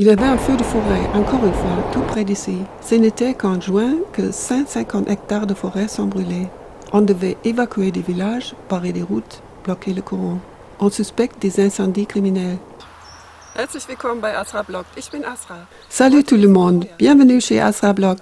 Il y avait un feu de forêt, encore une fois, tout près d'ici. Ce n'était qu'en juin que 150 hectares de forêt sont brûlés. On devait évacuer des villages, barrer des routes, bloquer le courant. On suspecte des incendies criminels. Herzlich willkommen bei Asra Blog. Ich bin Asra. Salut tout le monde, bienvenue chez Asra Blog.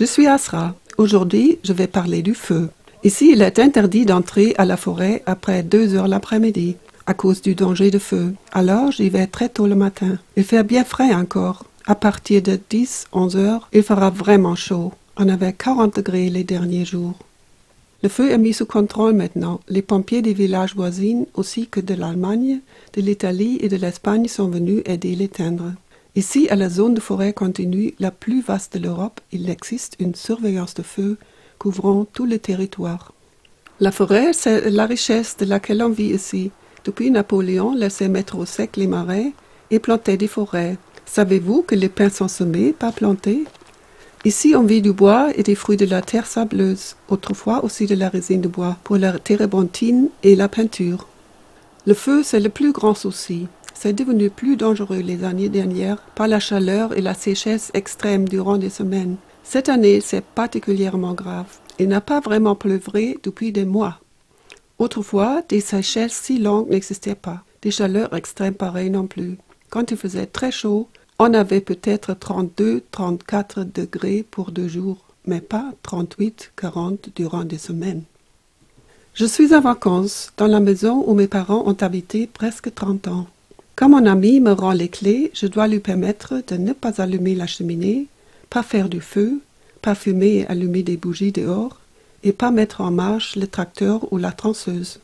Je suis Asra. Aujourd'hui, je vais parler du feu. Ici, il est interdit d'entrer à la forêt après deux heures l'après-midi à cause du danger de feu. Alors, j'y vais très tôt le matin. Il fait bien frais encore. À partir de 10, 11 heures, il fera vraiment chaud. On avait 40 degrés les derniers jours. Le feu est mis sous contrôle maintenant. Les pompiers des villages voisins, aussi que de l'Allemagne, de l'Italie et de l'Espagne sont venus aider l'éteindre. Ici, à la zone de forêt continue la plus vaste de l'Europe, il existe une surveillance de feu couvrant tout le territoire. La forêt, c'est la richesse de laquelle on vit ici. Depuis Napoléon laissait mettre au sec les marais et plantait des forêts. Savez-vous que les pins sont semés, pas plantés? Ici, on vit du bois et des fruits de la terre sableuse, autrefois aussi de la résine de bois, pour la térébenthine et la peinture. Le feu, c'est le plus grand souci. C'est devenu plus dangereux les années dernières par la chaleur et la sécheresse extrême durant des semaines. Cette année, c'est particulièrement grave. Il n'a pas vraiment pleuvré depuis des mois. Autrefois, des sécheresses si longues n'existaient pas, des chaleurs extrêmes pareilles non plus. Quand il faisait très chaud, on avait peut-être 32, 34 degrés pour deux jours, mais pas 38, 40 durant des semaines. Je suis en vacances dans la maison où mes parents ont habité presque 30 ans. Quand mon ami me rend les clés, je dois lui permettre de ne pas allumer la cheminée, pas faire du feu, pas fumer et allumer des bougies dehors, et pas mettre en marche le tracteur ou la transeuse.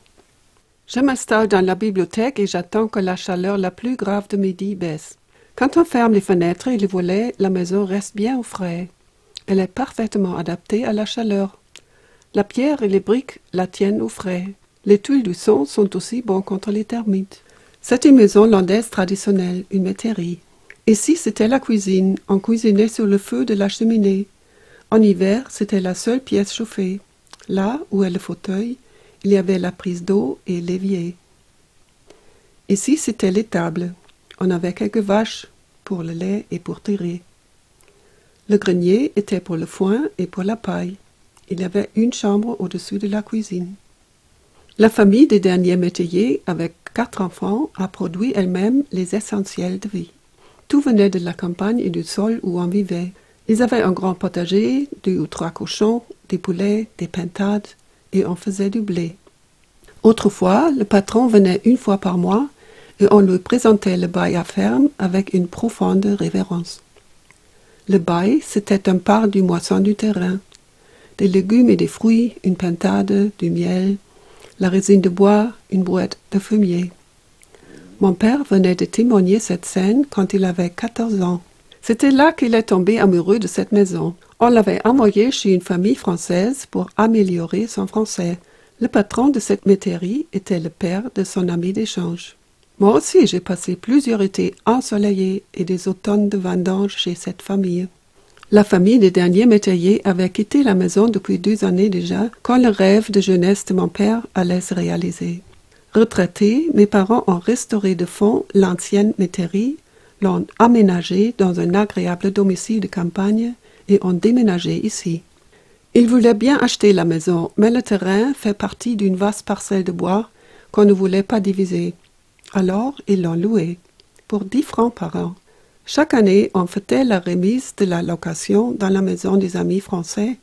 Je m'installe dans la bibliothèque et j'attends que la chaleur la plus grave de midi baisse. Quand on ferme les fenêtres et les volets, la maison reste bien au frais. Elle est parfaitement adaptée à la chaleur. La pierre et les briques la tiennent au frais. Les tuiles du son sont aussi bons contre les termites. C'est une maison landaise traditionnelle, une métairie. Ici, c'était la cuisine? On cuisinait sur le feu de la cheminée. En hiver, c'était la seule pièce chauffée. Là où est le fauteuil, il y avait la prise d'eau et l'évier. Ici, c'était l'étable. On avait quelques vaches pour le lait et pour tirer. Le grenier était pour le foin et pour la paille. Il y avait une chambre au-dessus de la cuisine. La famille des derniers métayers, avec quatre enfants, a produit elle-même les essentiels de vie. Tout venait de la campagne et du sol où on vivait. Ils avaient un grand potager, deux ou trois cochons, des poulets, des pintades, et on faisait du blé. Autrefois, le patron venait une fois par mois et on lui présentait le bail à ferme avec une profonde révérence. Le bail, c'était un part du moisson du terrain. Des légumes et des fruits, une pintade, du miel, la résine de bois, une brouette de fumier. Mon père venait de témoigner cette scène quand il avait quatorze ans. C'était là qu'il est tombé amoureux de cette maison. On l'avait envoyé chez une famille française pour améliorer son français. Le patron de cette métairie était le père de son ami d'échange. Moi aussi, j'ai passé plusieurs étés ensoleillés et des automnes de vendange chez cette famille. La famille des derniers métayers avait quitté la maison depuis deux années déjà, quand le rêve de jeunesse de mon père allait se réaliser. Retraités, mes parents ont restauré de fond l'ancienne métairie, l'ont aménagée dans un agréable domicile de campagne et ont déménagé ici. Ils voulaient bien acheter la maison, mais le terrain fait partie d'une vaste parcelle de bois qu'on ne voulait pas diviser. Alors, ils l'ont loué pour dix francs par an. Chaque année, on fêtait la remise de la location dans la maison des amis français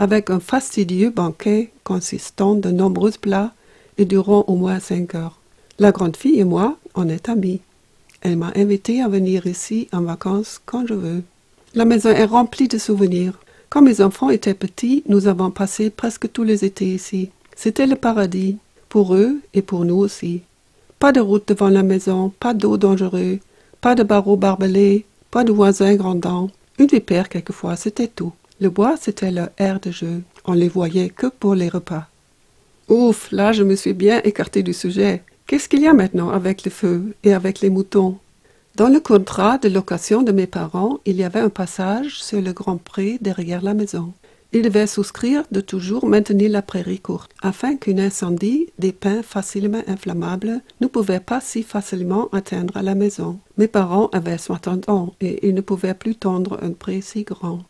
avec un fastidieux banquet consistant de nombreux plats et durant au moins cinq heures. La grande fille et moi, on est amis. Elle m'a invité à venir ici en vacances quand je veux. La maison est remplie de souvenirs. Quand mes enfants étaient petits, nous avons passé presque tous les étés ici. C'était le paradis, pour eux et pour nous aussi. Pas de route devant la maison, pas d'eau dangereuse, pas de barreaux barbelés, pas de voisins grandants. Une vipère quelquefois, c'était tout. Le bois, c'était leur air de jeu. On les voyait que pour les repas. Ouf, là je me suis bien écarté du sujet. Qu'est-ce qu'il y a maintenant avec le feu et avec les moutons? Dans le contrat de location de mes parents, il y avait un passage sur le grand pré derrière la maison. Il devait souscrire de toujours maintenir la prairie courte, afin qu'un incendie des pins facilement inflammables ne pouvait pas si facilement atteindre la maison. Mes parents avaient 60 ans et ils ne pouvaient plus tondre un pré si grand.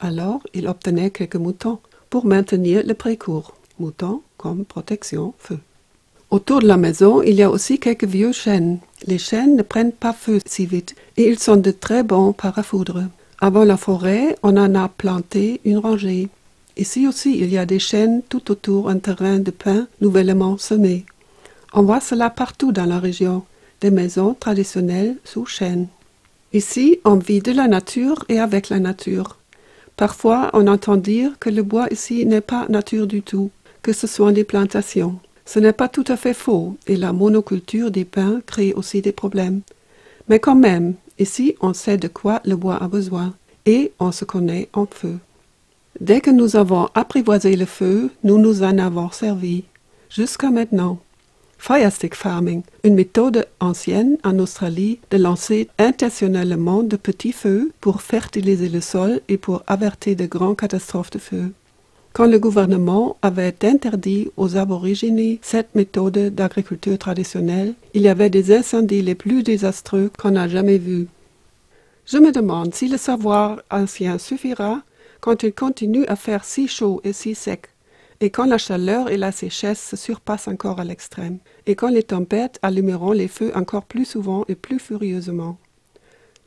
Alors, il obtenait quelques moutons pour maintenir le pré court. Moutons comme protection feu. Autour de la maison, il y a aussi quelques vieux chênes. Les chênes ne prennent pas feu si vite et ils sont de très bons parafoudres. Avant la forêt, on en a planté une rangée. Ici aussi, il y a des chênes tout autour un terrain de pin nouvellement semé. On voit cela partout dans la région, des maisons traditionnelles sous chênes. Ici, on vit de la nature et avec la nature. Parfois, on entend dire que le bois ici n'est pas nature du tout, que ce sont des plantations. Ce n'est pas tout à fait faux, et la monoculture des pins crée aussi des problèmes. Mais quand même, Ici, on sait de quoi le bois a besoin et on se connaît en feu. Dès que nous avons apprivoisé le feu, nous nous en avons servi. Jusqu'à maintenant. Firestick farming, une méthode ancienne en Australie de lancer intentionnellement de petits feux pour fertiliser le sol et pour avertir de grandes catastrophes de feu. Quand le gouvernement avait interdit aux aborigines cette méthode d'agriculture traditionnelle, il y avait des incendies les plus désastreux qu'on a jamais vus. Je me demande si le savoir ancien suffira quand il continue à faire si chaud et si sec, et quand la chaleur et la sécheresse se surpassent encore à l'extrême, et quand les tempêtes allumeront les feux encore plus souvent et plus furieusement.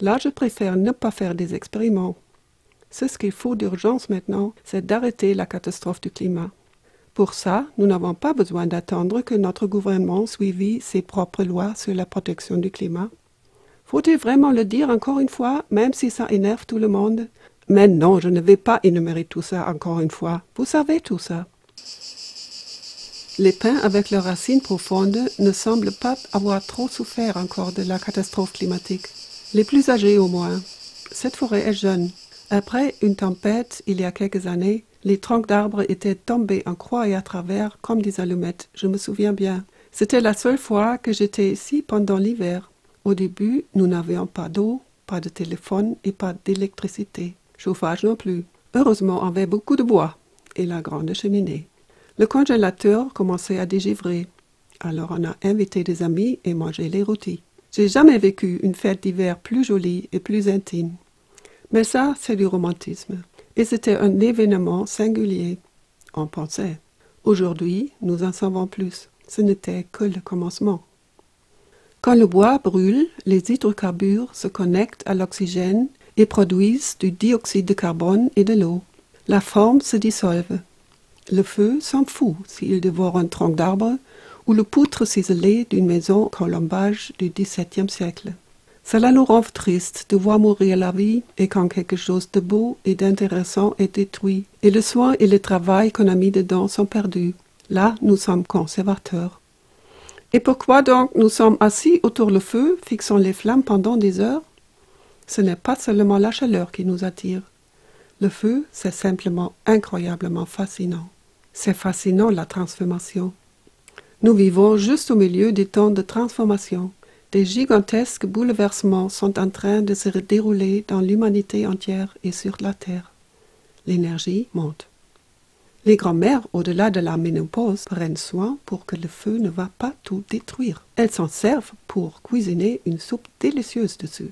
Là, je préfère ne pas faire des expériments. Ce qu'il faut d'urgence maintenant, c'est d'arrêter la catastrophe du climat. Pour ça, nous n'avons pas besoin d'attendre que notre gouvernement suive ses propres lois sur la protection du climat. Faut-il vraiment le dire encore une fois, même si ça énerve tout le monde? Mais non, je ne vais pas énumérer tout ça encore une fois. Vous savez tout ça. Les pins avec leurs racines profondes ne semblent pas avoir trop souffert encore de la catastrophe climatique. Les plus âgés au moins. Cette forêt est jeune. Après une tempête, il y a quelques années, les troncs d'arbres étaient tombés en croix et à travers comme des allumettes, je me souviens bien. C'était la seule fois que j'étais ici pendant l'hiver. Au début, nous n'avions pas d'eau, pas de téléphone et pas d'électricité. Chauffage non plus. Heureusement, on avait beaucoup de bois et la grande cheminée. Le congélateur commençait à dégivrer. Alors on a invité des amis et mangé les rôtis. J'ai jamais vécu une fête d'hiver plus jolie et plus intime. Mais ça, c'est du romantisme. Et c'était un événement singulier. On pensait. Aujourd'hui, nous en savons plus. Ce n'était que le commencement. Quand le bois brûle, les hydrocarbures se connectent à l'oxygène et produisent du dioxyde de carbone et de l'eau. La forme se dissolve. Le feu s'en fout s'il dévore un tronc d'arbre ou le poutre ciselé d'une maison colombage du XVIIe siècle. Cela nous rend triste de voir mourir la vie et quand quelque chose de beau et d'intéressant est détruit, et le soin et le travail qu'on a mis dedans sont perdus. Là, nous sommes conservateurs. Et pourquoi donc nous sommes assis autour du feu, fixant les flammes pendant des heures? Ce n'est pas seulement la chaleur qui nous attire. Le feu, c'est simplement incroyablement fascinant. C'est fascinant la transformation. Nous vivons juste au milieu des temps de transformation. Des gigantesques bouleversements sont en train de se dérouler dans l'humanité entière et sur la Terre. L'énergie monte. Les grands-mères, au-delà de la ménopause, prennent soin pour que le feu ne va pas tout détruire. Elles s'en servent pour cuisiner une soupe délicieuse dessus.